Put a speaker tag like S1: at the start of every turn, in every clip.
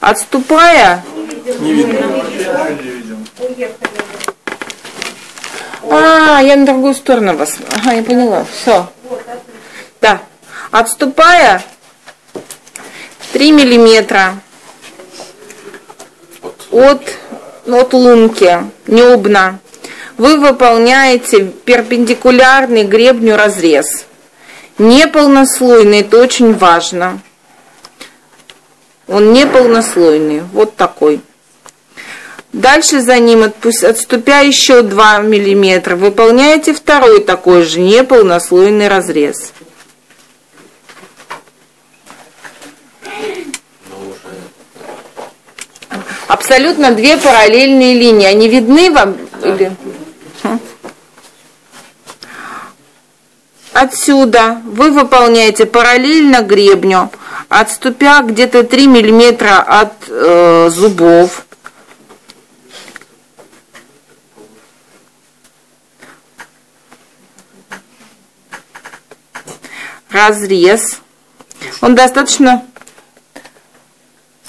S1: Отступая,
S2: Не видно.
S1: А, я на другую сторону вас. Ага, я поняла. Все. Да. Отступая 3 миллиметра от, от лунки, небна, вы выполняете перпендикулярный гребню разрез. Неполнослойный, это очень важно. Он неполнослойный, вот такой. Дальше за ним, отступя еще 2 мм, выполняете второй такой же неполнослойный разрез. Абсолютно две параллельные линии. Они видны вам? Или? Отсюда вы выполняете параллельно гребню, отступя где-то 3 мм от э, зубов разрез. Он достаточно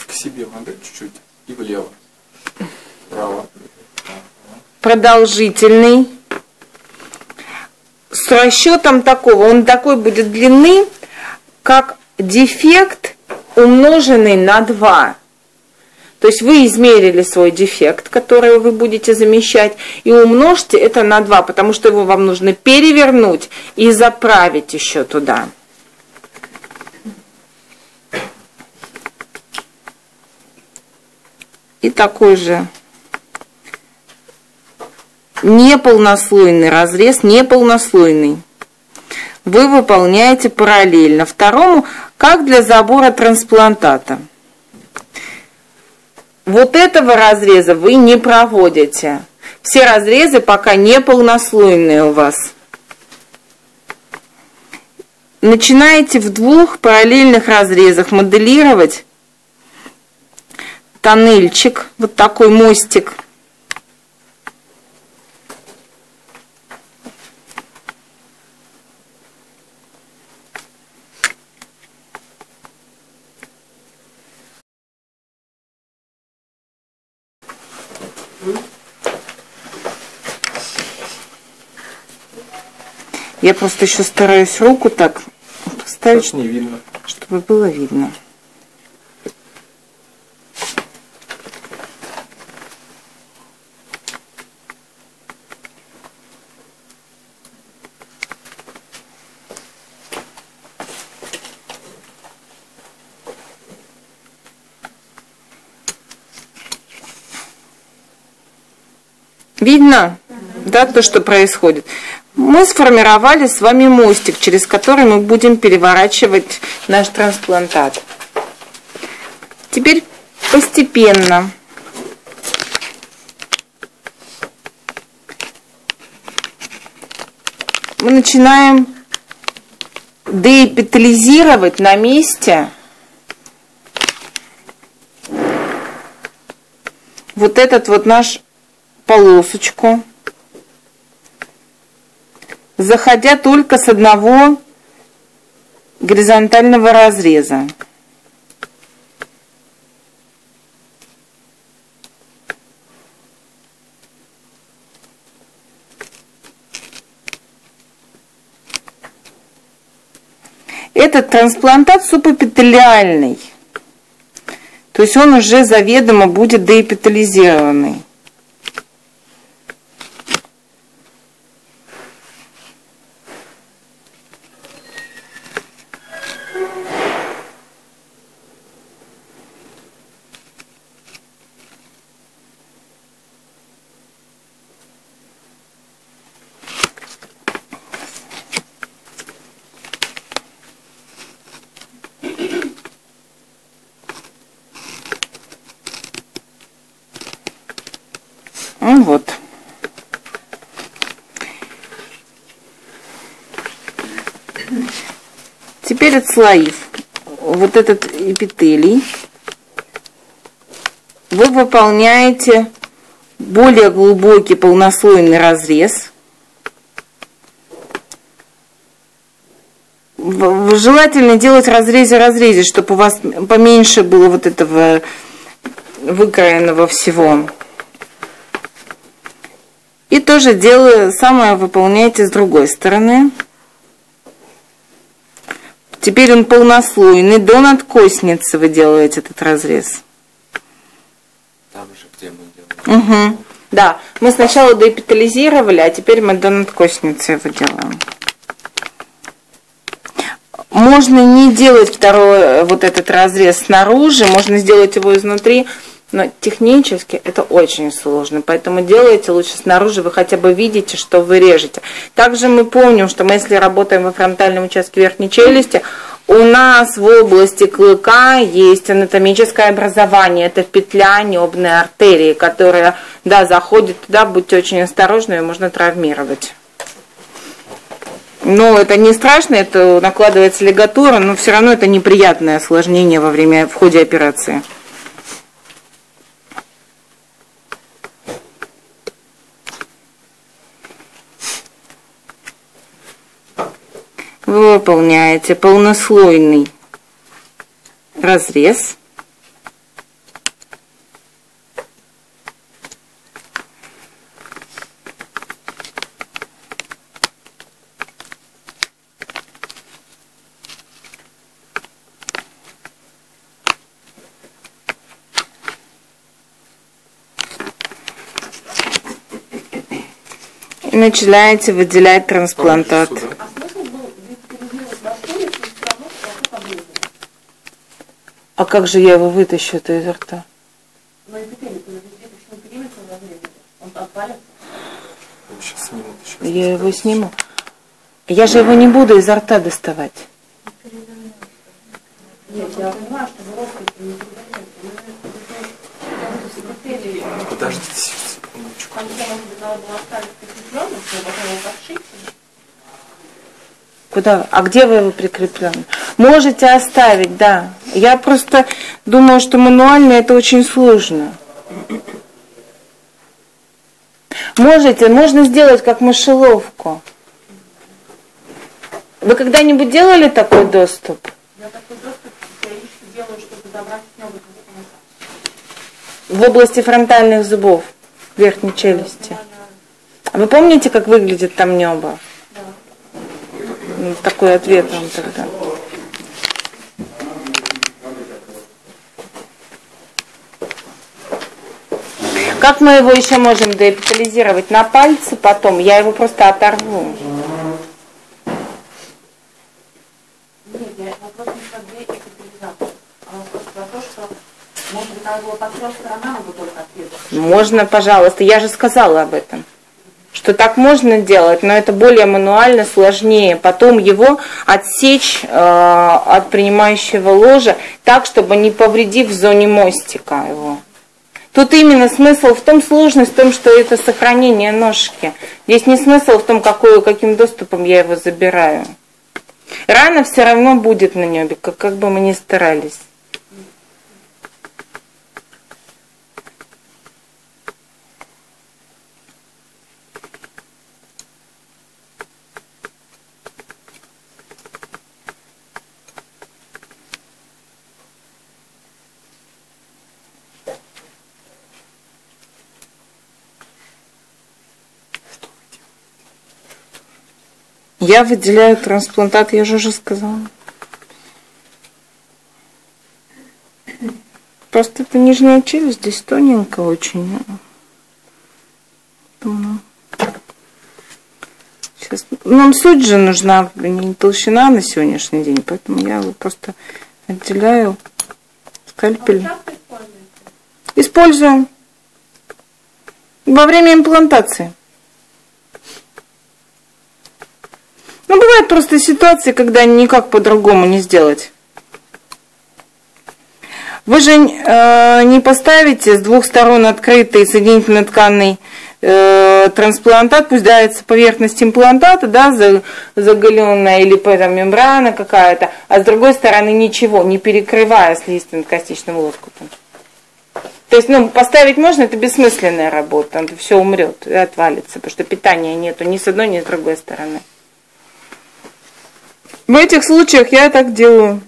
S2: К себе надо чуть-чуть и влево. Вправо.
S1: продолжительный. С расчетом такого, он такой будет длины, как дефект, умноженный на 2. То есть вы измерили свой дефект, который вы будете замещать, и умножьте это на 2, потому что его вам нужно перевернуть и заправить еще туда. И такой же неполнослойный разрез, неполнослойный. Вы выполняете параллельно второму, как для забора трансплантата. Вот этого разреза вы не проводите. Все разрезы пока не полнослойные у вас. Начинаете в двух параллельных разрезах моделировать тоннельчик, вот такой мостик. Я просто еще стараюсь руку так поставить,
S2: Точно не видно.
S1: чтобы было видно. Видно? Да, то, что происходит. Мы сформировали с вами мостик, через который мы будем переворачивать наш трансплантат. Теперь постепенно мы начинаем деэпитализировать на месте вот этот вот наш полосочку, заходя только с одного горизонтального разреза. Этот трансплантат субэпителиальный. То есть он уже заведомо будет деэпитализированный. Ну вот. Теперь отслоив вот этот эпителий, вы выполняете более глубокий полнослойный разрез. Желательно делать разрезе разрезе, чтобы у вас поменьше было вот этого выкроенного всего. И тоже делаю, самое выполняете с другой стороны. Теперь он полнослойный, до надкосницы вы делаете этот разрез.
S2: Там же, где мы делаем.
S1: Угу. Да, мы сначала доэпитализировали, а теперь мы до надкосницы его делаем. Можно не делать второй э, вот этот разрез снаружи, можно сделать его изнутри, но технически это очень сложно, поэтому делайте лучше снаружи, вы хотя бы видите, что вы режете. Также мы помним, что мы если работаем во фронтальном участке верхней челюсти, у нас в области клыка есть анатомическое образование, это петля небной артерии, которая, да, заходит туда, будьте очень осторожны, ее можно травмировать. Но это не страшно, это накладывается лигатура, но все равно это неприятное осложнение во время, в ходе операции. Вы выполняете полнослойный разрез. И начинаете выделять трансплантат.
S2: Сюда.
S3: А смысл был детализировать воспалец, но все равно что поближе.
S1: А как же я его вытащу это изо рта?
S3: Он?
S2: Сейчас снимут еще.
S1: Я его сниму. Я же его не буду изо рта доставать.
S3: Нет, я понимаю, что вы ростите не передаете. Но эпителий,
S2: Подождите секундочку.
S1: Куда? А где вы его прикреплены? Можете оставить, да. Я просто думаю, что мануально это очень сложно. Можете, можно сделать как мышеловку. Вы когда-нибудь делали такой доступ?
S3: Я такой доступ периодически делаю, чтобы добрать небо
S1: В области фронтальных зубов, верхней челюсти. А Вы помните, как выглядит там небо? Ну, такой ответ вам тогда. Как мы его еще можем деэпитализировать? На пальце потом. Я его просто оторву.
S3: Нет, я вопрос не про а вопрос про то, что, может быть, надо было по трем сторонам его только отрезать.
S1: Можно, пожалуйста. Я же сказала об этом. Что так можно делать, но это более мануально, сложнее. Потом его отсечь э, от принимающего ложа так, чтобы не повредив в зоне мостика его. Тут именно смысл в том, сложность в том, что это сохранение ножки. Здесь не смысл в том, какой, каким доступом я его забираю. Рана все равно будет на небе, как, как бы мы ни старались. Я выделяю трансплантат, я же уже сказала. Просто это нижняя челюсть, здесь тоненько очень. Сейчас. Нам суть же нужна, не толщина на сегодняшний день, поэтому я его просто отделяю скальпель.
S3: Используете?
S1: Используем во время имплантации. Ну, бывают просто ситуации, когда никак по-другому не сделать. Вы же э, не поставите с двух сторон открытый соединительно-тканный э, трансплантат, пусть дается поверхность имплантата, да, за- заголенная или там, мембрана какая-то, а с другой стороны ничего, не перекрывая слизистым-костичным лоскутом. То есть, ну, поставить можно, это бессмысленная работа, это все умрет и отвалится, потому что питания нету ни с одной, ни с другой стороны. В этих случаях я так делаю.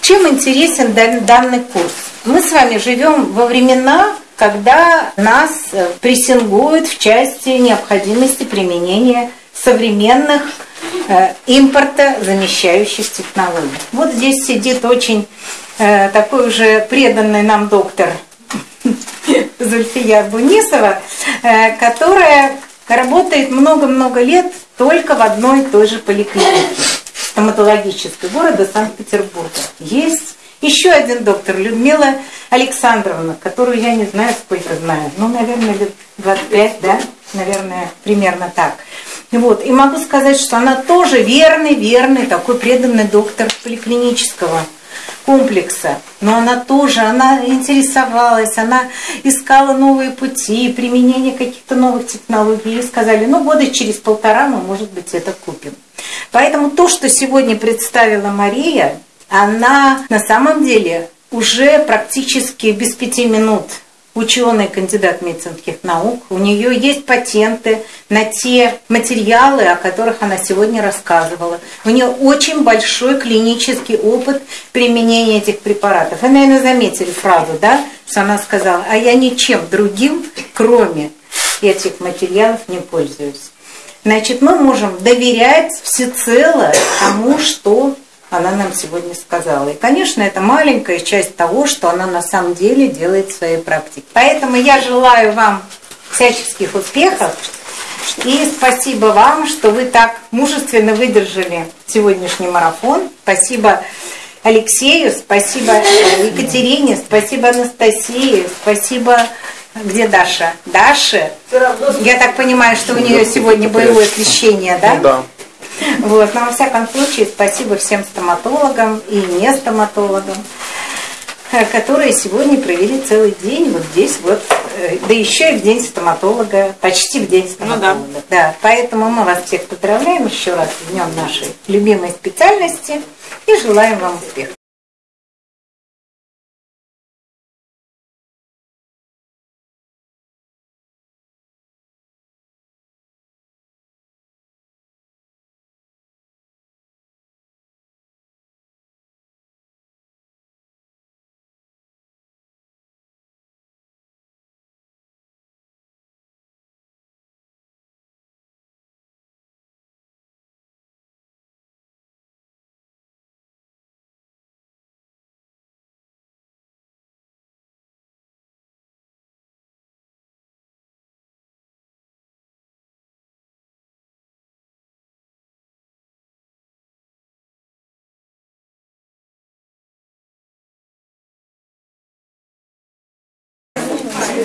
S4: Чем интересен дан- данный курс? Мы с вами живем во времена, когда нас э, прессингуют в части необходимости применения современных э, импорта замещающих технологий. Вот здесь сидит очень э, такой уже преданный нам доктор Зульфия Бунисова, э, которая работает много-много лет только в одной и той же поликлинике стоматологической города Санкт-Петербурга. Есть еще один доктор, Людмила Александровна, которую я не знаю, сколько знаю. Ну, наверное, лет 25, да? Наверное, примерно так. Вот. И могу сказать, что она тоже верный, верный, такой преданный доктор поликлинического комплекса. Но она тоже, она интересовалась, она искала новые пути, применение каких-то новых технологий. И сказали, ну, года через полтора мы, может быть, это купим. Поэтому то, что сегодня представила Мария, она на самом деле уже практически без пяти минут ученый, кандидат медицинских наук. У нее есть патенты на те материалы, о которых она сегодня рассказывала. У нее очень большой клинический опыт применения этих препаратов. Вы, наверное, заметили фразу, да, что она сказала, а я ничем другим, кроме этих материалов, не пользуюсь. Значит, мы можем доверять всецело тому, что она нам сегодня сказала. И, конечно, это маленькая часть того, что она на самом деле делает в своей практике. Поэтому я желаю вам всяческих успехов. И спасибо вам, что вы так мужественно выдержали сегодняшний марафон. Спасибо Алексею, спасибо Екатерине, спасибо Анастасии, спасибо... Где Даша? Даша? Я так понимаю, что у нее сегодня боевое крещение, да?
S2: Да.
S4: Вот. Но во всяком случае, спасибо всем стоматологам и не стоматологам, э, которые сегодня провели целый день вот здесь вот, э, да еще и в день стоматолога, почти в день стоматолога. Ну, да. да. Поэтому мы вас всех поздравляем еще раз в днем нашей любимой специальности и желаем вам успехов.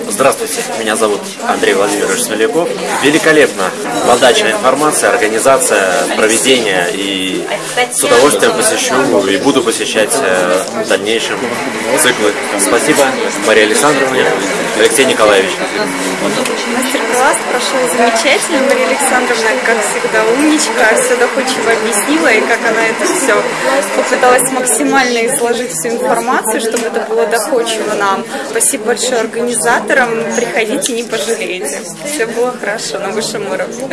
S2: Здравствуйте, меня зовут Андрей Владимирович Смоляков. Великолепно. Подача информации, организация, проведение. И с удовольствием посещу и буду посещать э, в дальнейшем циклы. Спасибо Марии Александровне, Алексей Николаевич.
S5: Мастер-класс прошел замечательно. Мария Александровна, как всегда, умничка, все доходчиво объяснила, и как она это все попыталась максимально изложить всю информацию, чтобы это было доходчиво нам. Спасибо большое организаторам. Приходите, не пожалеете. Все было хорошо на высшем уровне.